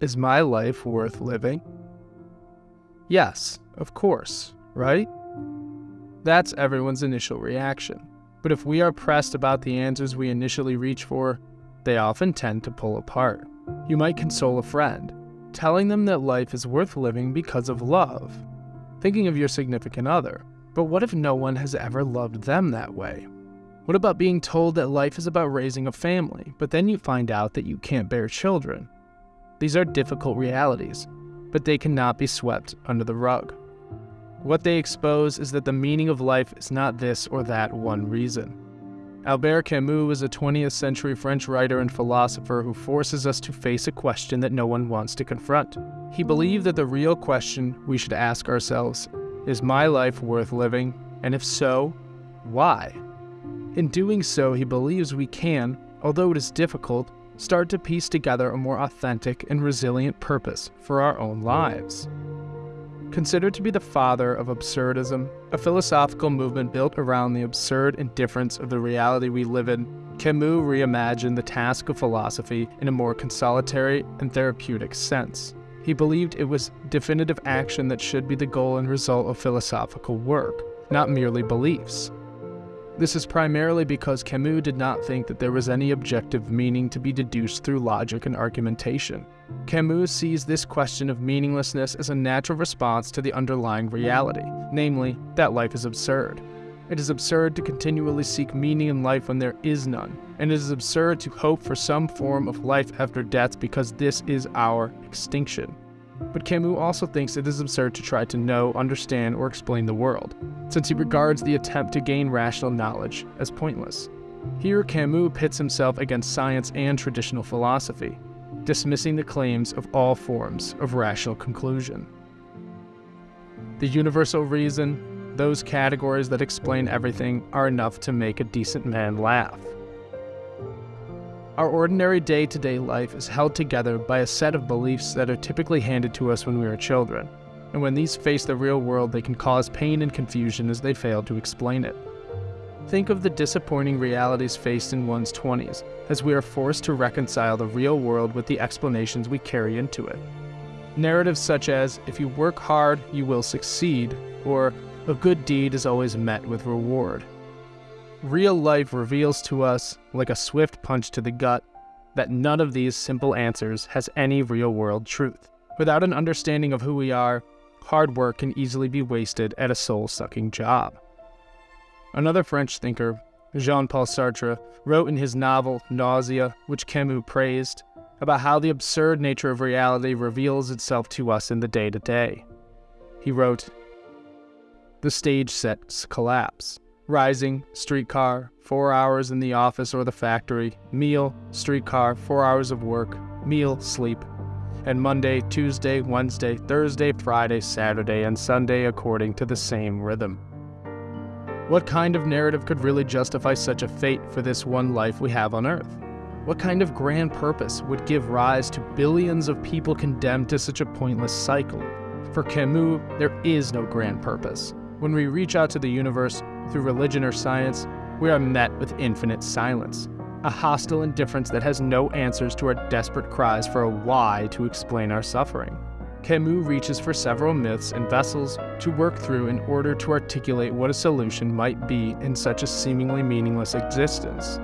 Is my life worth living? Yes, of course, right? That's everyone's initial reaction. But if we are pressed about the answers we initially reach for, they often tend to pull apart. You might console a friend, telling them that life is worth living because of love, thinking of your significant other. But what if no one has ever loved them that way? What about being told that life is about raising a family, but then you find out that you can't bear children? These are difficult realities, but they cannot be swept under the rug. What they expose is that the meaning of life is not this or that one reason. Albert Camus was a 20th century French writer and philosopher who forces us to face a question that no one wants to confront. He believed that the real question we should ask ourselves is my life worth living? And if so, why? In doing so, he believes we can, although it is difficult, start to piece together a more authentic and resilient purpose for our own lives. Considered to be the father of absurdism, a philosophical movement built around the absurd indifference of the reality we live in, Camus reimagined the task of philosophy in a more consolatory and therapeutic sense. He believed it was definitive action that should be the goal and result of philosophical work, not merely beliefs. This is primarily because Camus did not think that there was any objective meaning to be deduced through logic and argumentation. Camus sees this question of meaninglessness as a natural response to the underlying reality, namely, that life is absurd. It is absurd to continually seek meaning in life when there is none, and it is absurd to hope for some form of life after death because this is our extinction. But Camus also thinks it is absurd to try to know, understand, or explain the world, since he regards the attempt to gain rational knowledge as pointless. Here, Camus pits himself against science and traditional philosophy, dismissing the claims of all forms of rational conclusion. The universal reason, those categories that explain everything, are enough to make a decent man laugh. Our ordinary day to day life is held together by a set of beliefs that are typically handed to us when we are children, and when these face the real world, they can cause pain and confusion as they fail to explain it. Think of the disappointing realities faced in one's 20s, as we are forced to reconcile the real world with the explanations we carry into it. Narratives such as, if you work hard, you will succeed, or a good deed is always met with reward, Real life reveals to us, like a swift punch to the gut, that none of these simple answers has any real world truth. Without an understanding of who we are, hard work can easily be wasted at a soul sucking job. Another French thinker, Jean Paul Sartre, wrote in his novel Nausea, which Camus praised, about how the absurd nature of reality reveals itself to us in the day to day. He wrote, The stage sets collapse. Rising, streetcar, four hours in the office or the factory, meal, streetcar, four hours of work, meal, sleep. And Monday, Tuesday, Wednesday, Thursday, Friday, Saturday, and Sunday according to the same rhythm. What kind of narrative could really justify such a fate for this one life we have on Earth? What kind of grand purpose would give rise to billions of people condemned to such a pointless cycle? For Camus, there is no grand purpose. When we reach out to the universe, through religion or science, we are met with infinite silence, a hostile indifference that has no answers to our desperate cries for a why to explain our suffering. Camus reaches for several myths and vessels to work through in order to articulate what a solution might be in such a seemingly meaningless existence.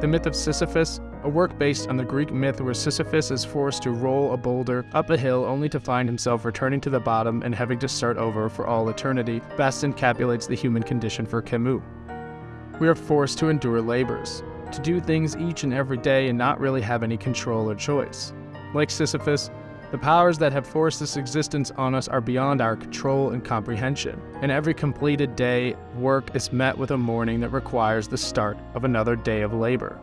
The myth of Sisyphus, a work based on the Greek myth where Sisyphus is forced to roll a boulder up a hill only to find himself returning to the bottom and having to start over for all eternity, best encapsulates the human condition for Camus. We are forced to endure labors, to do things each and every day and not really have any control or choice. Like Sisyphus, the powers that have forced this existence on us are beyond our control and comprehension, and every completed day work is met with a morning that requires the start of another day of labor.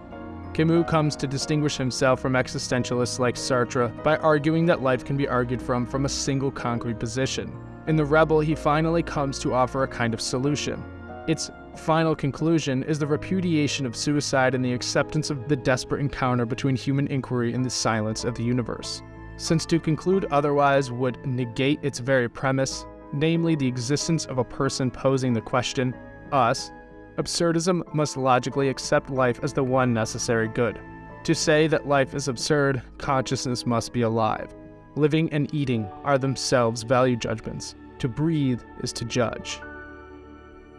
Camus comes to distinguish himself from existentialists like Sartre by arguing that life can be argued from from a single concrete position. In The Rebel, he finally comes to offer a kind of solution. Its final conclusion is the repudiation of suicide and the acceptance of the desperate encounter between human inquiry and the silence of the universe. Since to conclude otherwise would negate its very premise, namely the existence of a person posing the question, us, Absurdism must logically accept life as the one necessary good. To say that life is absurd, consciousness must be alive. Living and eating are themselves value judgments. To breathe is to judge.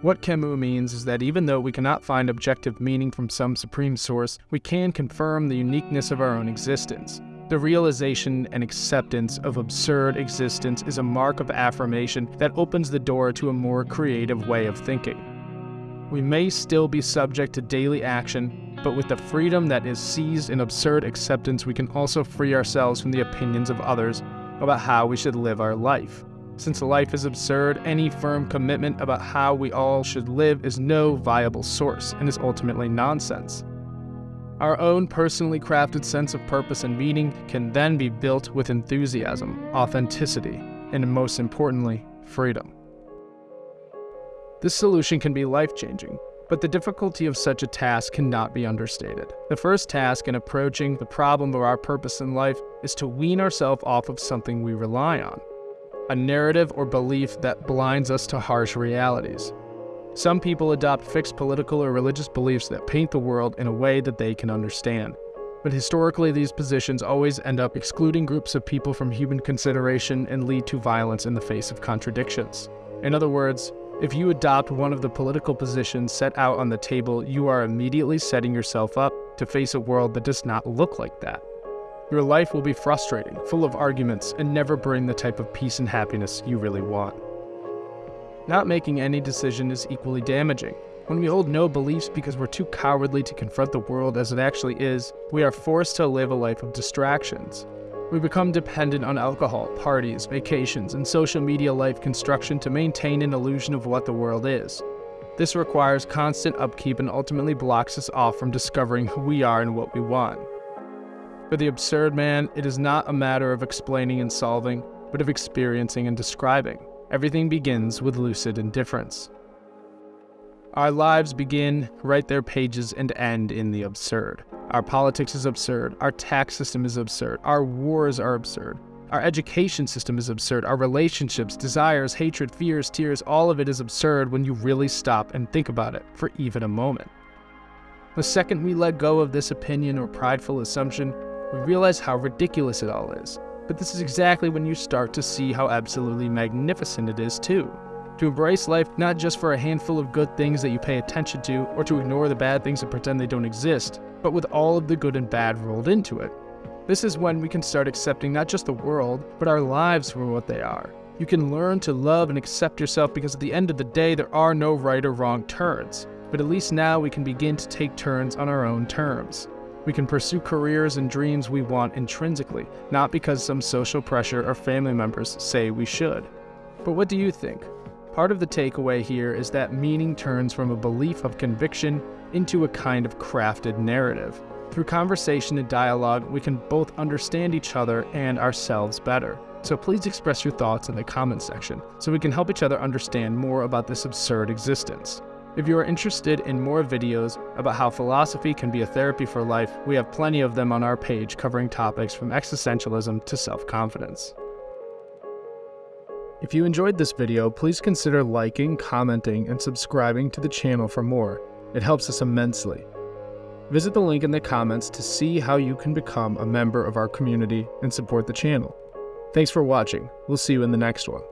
What Camus means is that even though we cannot find objective meaning from some supreme source, we can confirm the uniqueness of our own existence. The realization and acceptance of absurd existence is a mark of affirmation that opens the door to a more creative way of thinking. We may still be subject to daily action, but with the freedom that is seized in absurd acceptance, we can also free ourselves from the opinions of others about how we should live our life. Since life is absurd, any firm commitment about how we all should live is no viable source and is ultimately nonsense. Our own personally crafted sense of purpose and meaning can then be built with enthusiasm, authenticity, and most importantly, freedom. This solution can be life changing, but the difficulty of such a task cannot be understated. The first task in approaching the problem of our purpose in life is to wean ourselves off of something we rely on a narrative or belief that blinds us to harsh realities. Some people adopt fixed political or religious beliefs that paint the world in a way that they can understand. But historically, these positions always end up excluding groups of people from human consideration and lead to violence in the face of contradictions. In other words, if you adopt one of the political positions set out on the table, you are immediately setting yourself up to face a world that does not look like that. Your life will be frustrating, full of arguments, and never bring the type of peace and happiness you really want. Not making any decision is equally damaging. When we hold no beliefs because we're too cowardly to confront the world as it actually is, we are forced to live a life of distractions. We become dependent on alcohol, parties, vacations, and social media life construction to maintain an illusion of what the world is. This requires constant upkeep and ultimately blocks us off from discovering who we are and what we want. For the absurd man, it is not a matter of explaining and solving, but of experiencing and describing. Everything begins with lucid indifference. Our lives begin, write their pages, and end in the absurd. Our politics is absurd. Our tax system is absurd. Our wars are absurd. Our education system is absurd. Our relationships, desires, hatred, fears, tears, all of it is absurd when you really stop and think about it for even a moment. The second we let go of this opinion or prideful assumption, we realize how ridiculous it all is. But this is exactly when you start to see how absolutely magnificent it is, too. To embrace life not just for a handful of good things that you pay attention to, or to ignore the bad things and pretend they don't exist, but with all of the good and bad rolled into it. This is when we can start accepting not just the world, but our lives for what they are. You can learn to love and accept yourself because at the end of the day, there are no right or wrong turns. But at least now we can begin to take turns on our own terms. We can pursue careers and dreams we want intrinsically, not because some social pressure or family members say we should. But what do you think? Part of the takeaway here is that meaning turns from a belief of conviction into a kind of crafted narrative. Through conversation and dialogue, we can both understand each other and ourselves better. So please express your thoughts in the comments section so we can help each other understand more about this absurd existence. If you are interested in more videos about how philosophy can be a therapy for life, we have plenty of them on our page covering topics from existentialism to self-confidence. If you enjoyed this video, please consider liking, commenting, and subscribing to the channel for more. It helps us immensely. Visit the link in the comments to see how you can become a member of our community and support the channel. Thanks for watching. We'll see you in the next one.